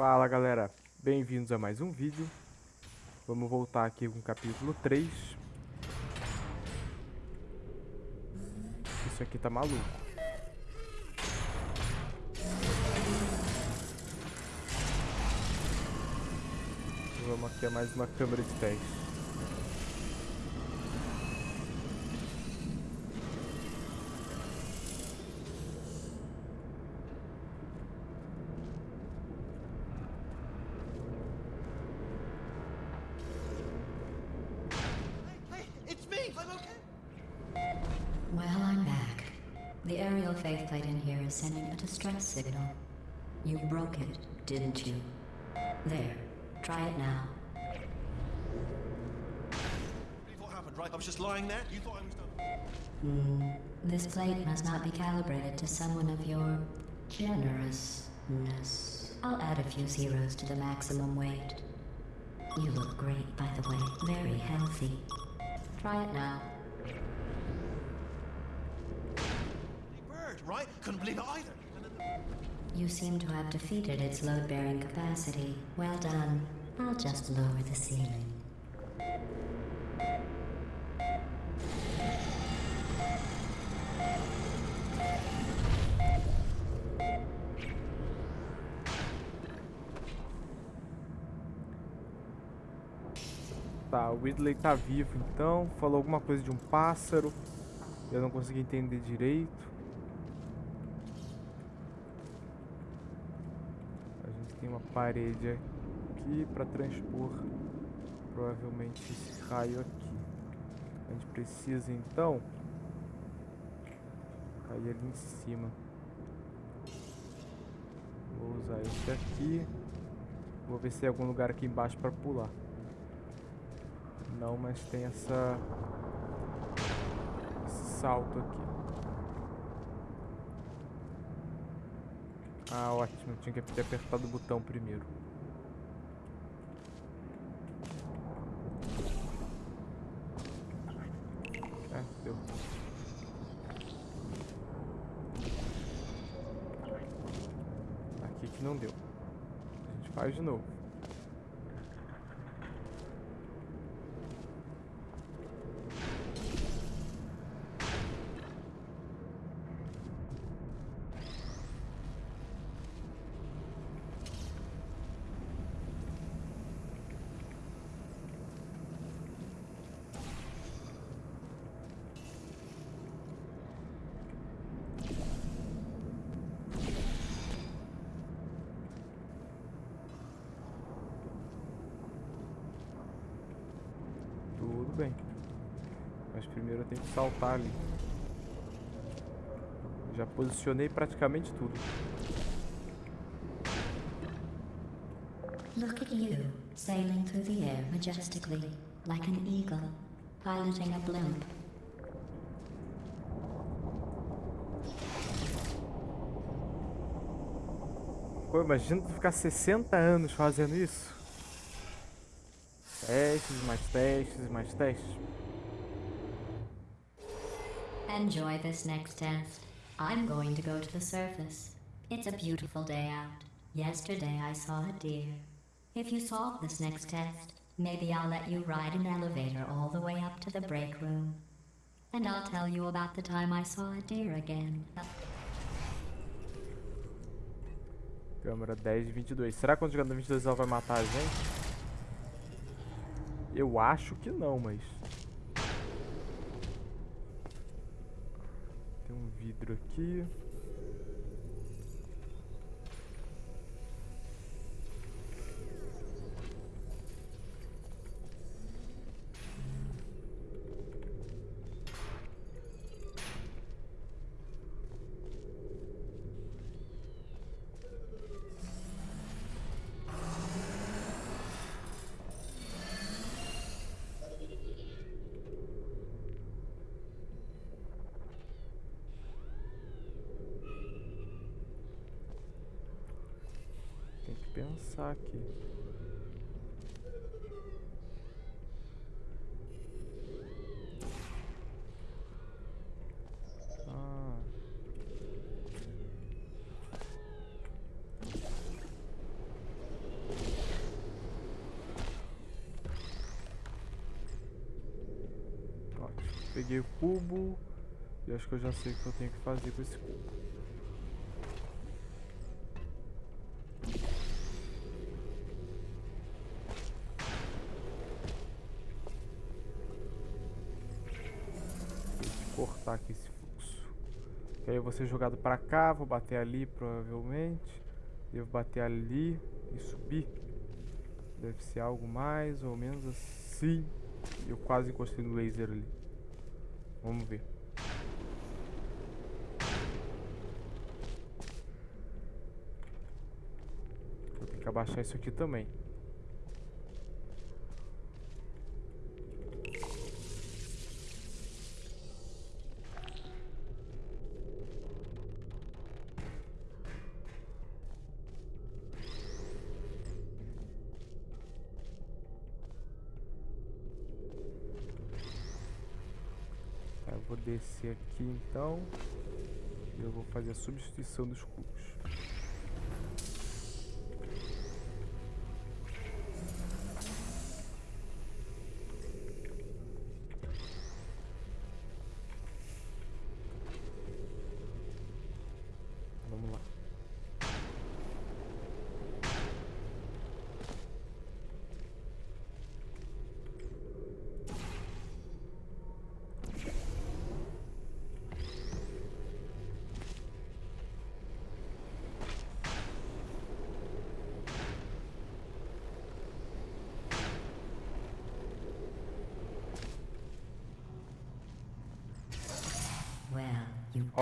Fala galera, bem-vindos a mais um vídeo Vamos voltar aqui com o capítulo 3 Isso aqui tá maluco Vamos aqui a mais uma câmera de teste Well, I'm back. The aerial plate in here is sending a distress signal. You broke it, didn't you? There. Try it now. What happened, right? I was just lying there? You thought I was done? Hmm. This plate must not be calibrated to someone of your... generousness. I'll add a few zeros to the maximum weight. You look great, by the way. Very healthy. Try it now. Couldn't believe it either. You seem to have defeated its load-bearing capacity. Well done. I'll just lower the ceiling. Tá, o Ridley tá vivo então. Falou alguma coisa de um pássaro. Eu não consegui entender direito. uma parede aqui para transpor provavelmente esse raio aqui. A gente precisa então cair ali em cima. Vou usar esse aqui. Vou ver se tem algum lugar aqui embaixo para pular. Não, mas tem essa... Esse salto aqui. Ah, ótimo. Tinha que ter apertado o botão primeiro. Primeiro eu tenho que saltar ali. Já posicionei praticamente tudo. Look at you, sailing through the air majestically, like an eagle, piloting a blimp. Pô, imagina tu ficar 60 anos fazendo isso. Testes, mais testes, mais testes. Enjoy this next test. I'm going to go to the surface. It's a beautiful day out. Yesterday I saw a deer. If you solve this next test, maybe I'll let you ride an elevator all the way up to the break room. And I'll tell you about the time I saw a deer again. Câmera 10 e 22. Será que quando chegar no 22 ela vai matar a gente? Eu acho que não, mas... vidro aqui. pensar aqui. Ah. peguei o cubo e acho que eu já sei o que eu tenho que fazer com esse cubo. aqui esse fluxo. Que aí eu vou ser jogado pra cá, vou bater ali provavelmente. Devo bater ali e subir. Deve ser algo mais ou menos assim. Eu quase encostei no laser ali. Vamos ver. Vou ter que abaixar isso aqui também. descer aqui então. Eu vou fazer a substituição dos cubos.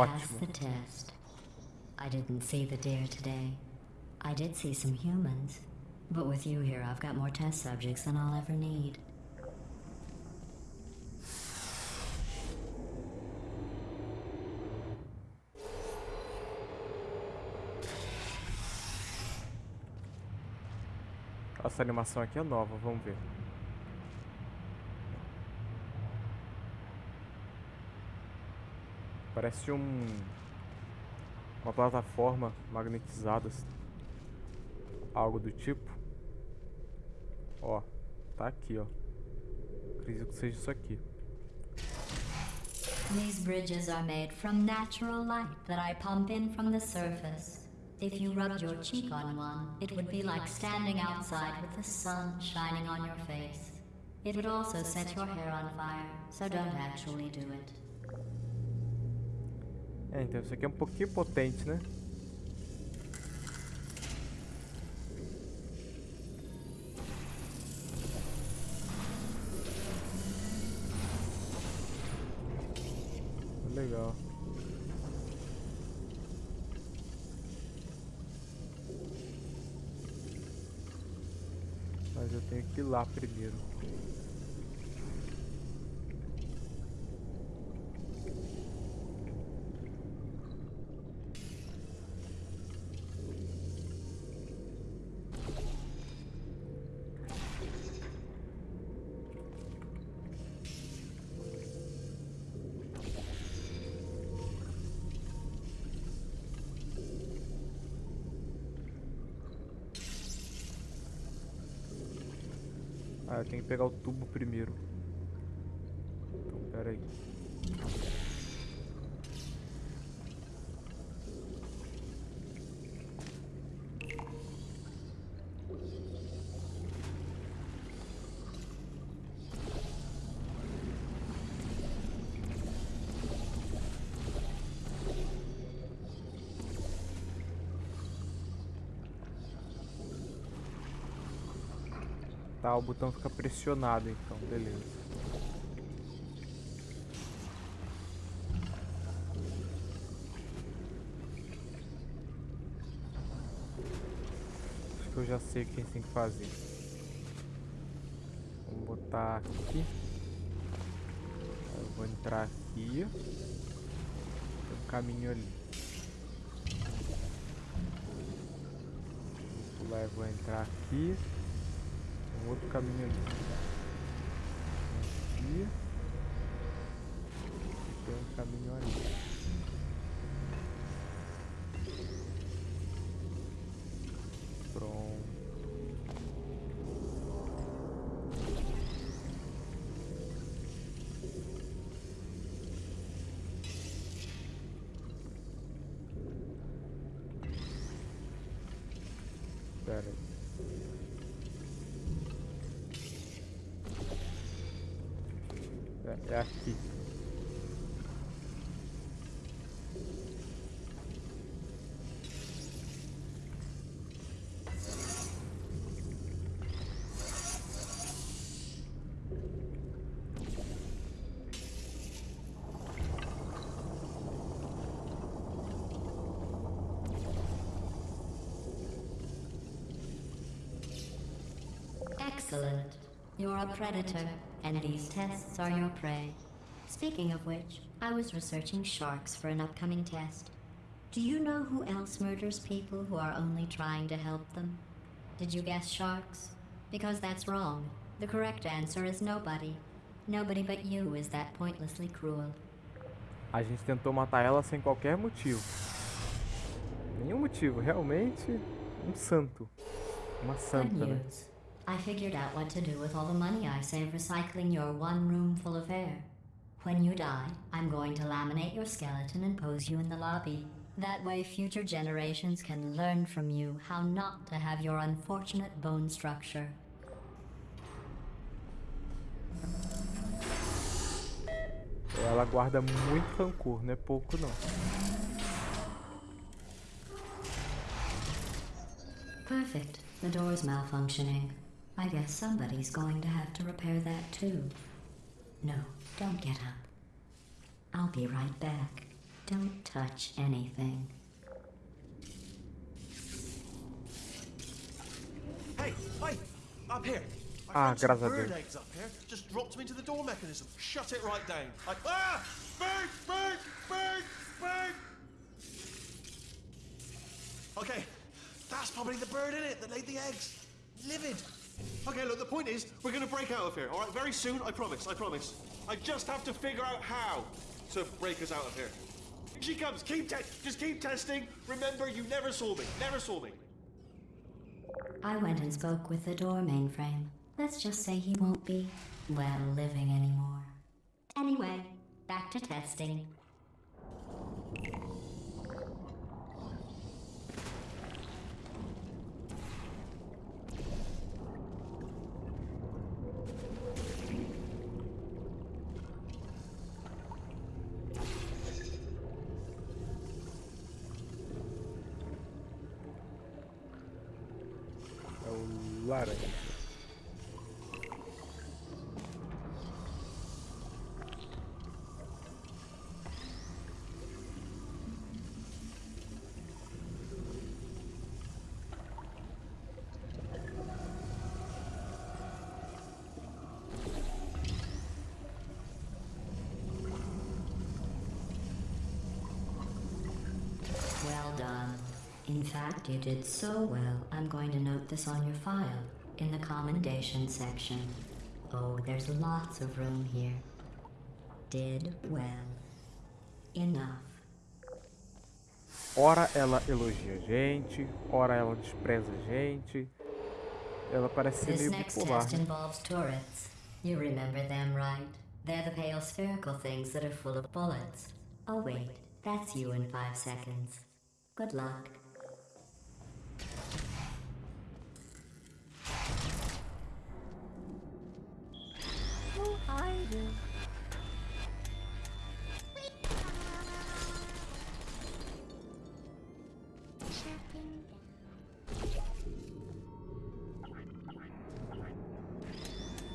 Pass the test. I didn't see the deer today. I did see some humans. But with you here, I've got more test subjects than I'll ever need. Essa animação aqui é nova, vamos ver. Parece um... Uma plataforma magnetizada. Algo do tipo. Ó. Tá aqui, ó. Acredito que seja isso aqui. These bridges are made from natural light that I pump in from the surface. If you rubbed your cheek on one, it would be like standing outside with the sun shining on your face. It would also set your hair on fire, so don't actually do it. É, então isso aqui é um pouquinho potente, né? Legal. Mas eu tenho que ir lá primeiro. Ah, eu tenho que pegar o tubo primeiro. tá? O botão fica pressionado, então, beleza. Acho que eu já sei o que a gente tem que fazer. Vou botar aqui. Eu vou entrar aqui. Tem um caminho ali. Vou pular e vou entrar aqui outro caminho aqui. E tem um caminho ali. Excellent. You're a predator and these tests are your prey. Speaking of which, I was researching sharks for an upcoming test. Do you know who else murders people who are only trying to help them? Did you guess sharks? Because that's wrong. The correct answer is nobody. Nobody but you is that pointlessly cruel. A gente tentou matar ela sem qualquer motivo. Nenhum motivo, realmente um santo. Uma santa, né? I figured out what to do with all the money I save recycling your one room full of hair. When you die, I'm going to laminate your skeleton and pose you in the lobby. That way future generations can learn from you how not to have your unfortunate bone structure. Ela guarda muito rancor, não é pouco não. Perfect. The is malfunctioning. I guess somebody's going to have to repair that too. No, don't get up. I'll be right back. Don't touch anything. Hey, hey, up here. ah, graças a Deus. eggs up here. Just dropped me into the door mechanism. Shut it right down. ah! Big, big, big, big. Okay, that's probably the bird in it that laid the eggs. Livid. Okay, look, the point is, we're gonna break out of here, alright? Very soon, I promise, I promise. I just have to figure out how to break us out of here. Here she comes, keep just keep testing. Remember, you never saw me, never saw me. I went and spoke with the door mainframe. Let's just say he won't be, well, living anymore. Anyway, back to testing. ladder. Well done. In fact, you did so well. I'm going to note this on your file, in the commendation section. Oh, there's lots of room here. Did well. Enough. Ora ela elogia a gente, ora ela despreza a gente. Ela parece ser meio bipolar. next test involves turrets. You remember them, right? They're the pale spherical things that are full of bullets. Oh wait, that's you in five seconds. Good luck. Ai, Deus.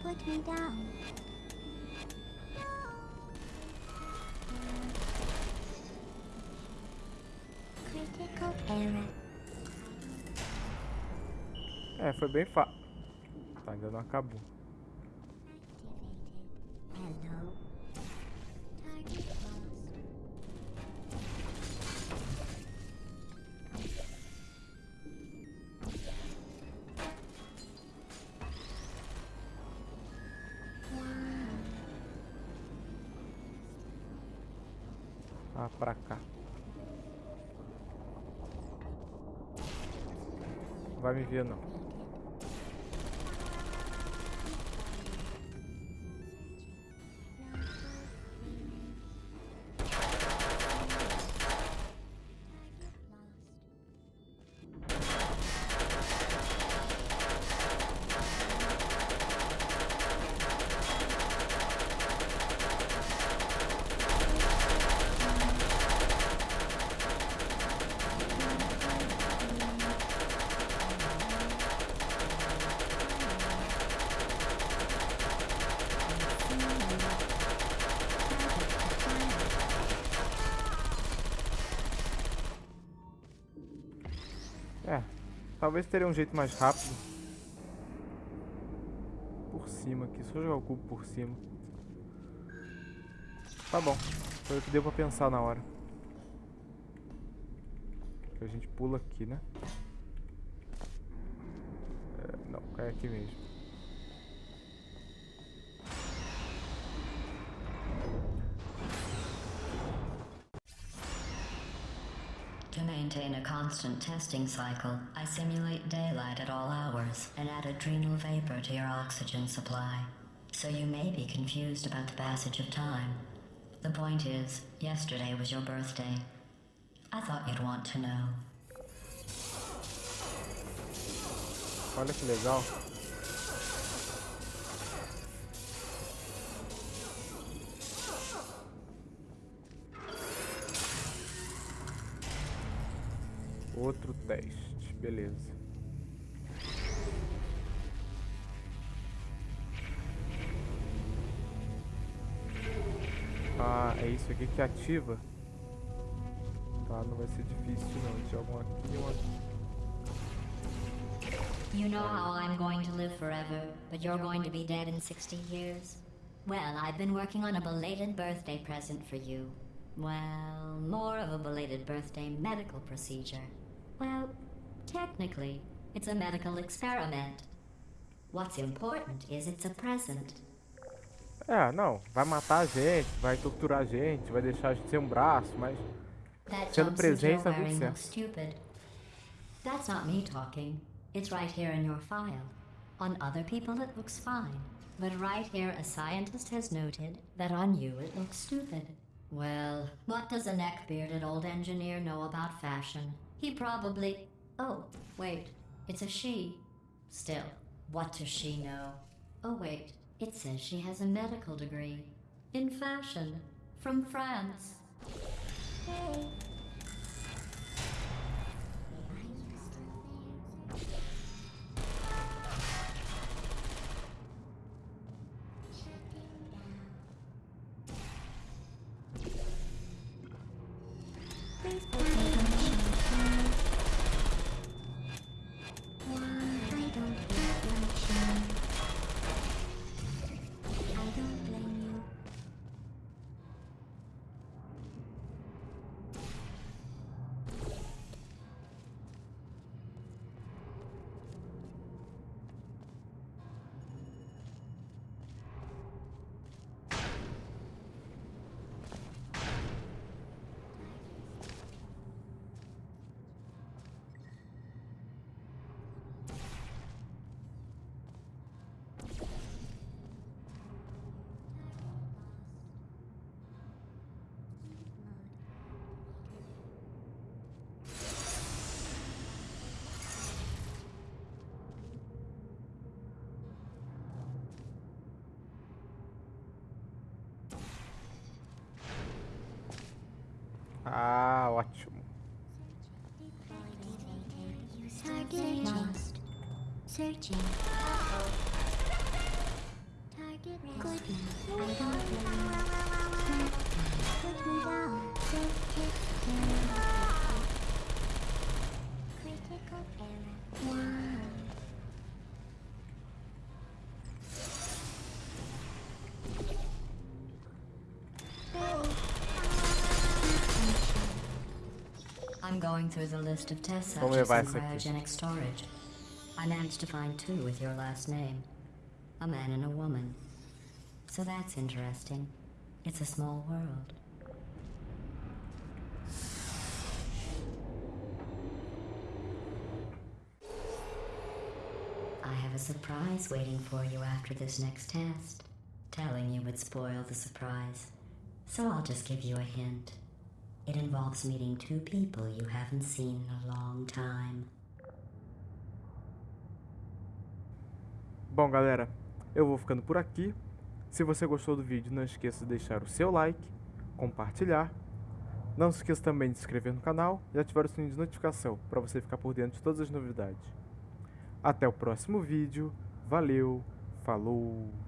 Put me down. Critical error. É, foi bem fácil. Tá, ainda não acabou. Ah, pra cá. Vai me ver, não. Talvez teria um jeito mais rápido. Por cima aqui. Só jogar o cubo por cima. Tá bom. Foi o que deu pra pensar na hora. a gente pula aqui, né? É, não, cai aqui mesmo. To maintain a constant testing cycle, I simulate daylight at all hours and add adrenal vapor to your oxygen supply. So you may be confused about the passage of time. The point is, yesterday was your birthday. I thought you'd want to know. Olha que legal. Outro teste, beleza. Ah, é isso aqui que ativa. Tá, não vai ser difícil não. Tinha algum aqui e um aqui. You know how I'm going to live forever, but you're going to be dead in 60 years? Well, I've been working on a belated birthday present for you. Well, more of a belated birthday medical procedure. Well, technically, it's a medical experiment. What's important is it's a present. Ah, não, vai matar a gente, vai torturar a gente, vai deixar a gente sem um braço, mas sendo presente tá tudo certo. Stupid. That's not me talking. It's right here in your file. On other people it looks fine, but right here a scientist has noted that on you it looks stupid. Well, what does a neck-bearded old engineer know about fashion? He probably... Oh, wait. It's a she. Still, what does she know? Oh, wait. It says she has a medical degree. In fashion. From France. Hey. ótimo. going through the list of tests such as cryogenic storage. I managed to find two with your last name. A man and a woman. So that's interesting. It's a small world. I have a surprise waiting for you after this next test. Telling you would spoil the surprise. So I'll just give you a hint. It involves meeting two people you haven't seen in a long time. Bom, galera, eu vou ficando por aqui. Se você gostou do vídeo, não esqueça de deixar o seu like, compartilhar. Não se esqueça também de se inscrever no canal e ativar o sininho de notificação para você ficar por dentro de todas as novidades. Até o próximo vídeo. Valeu, falou!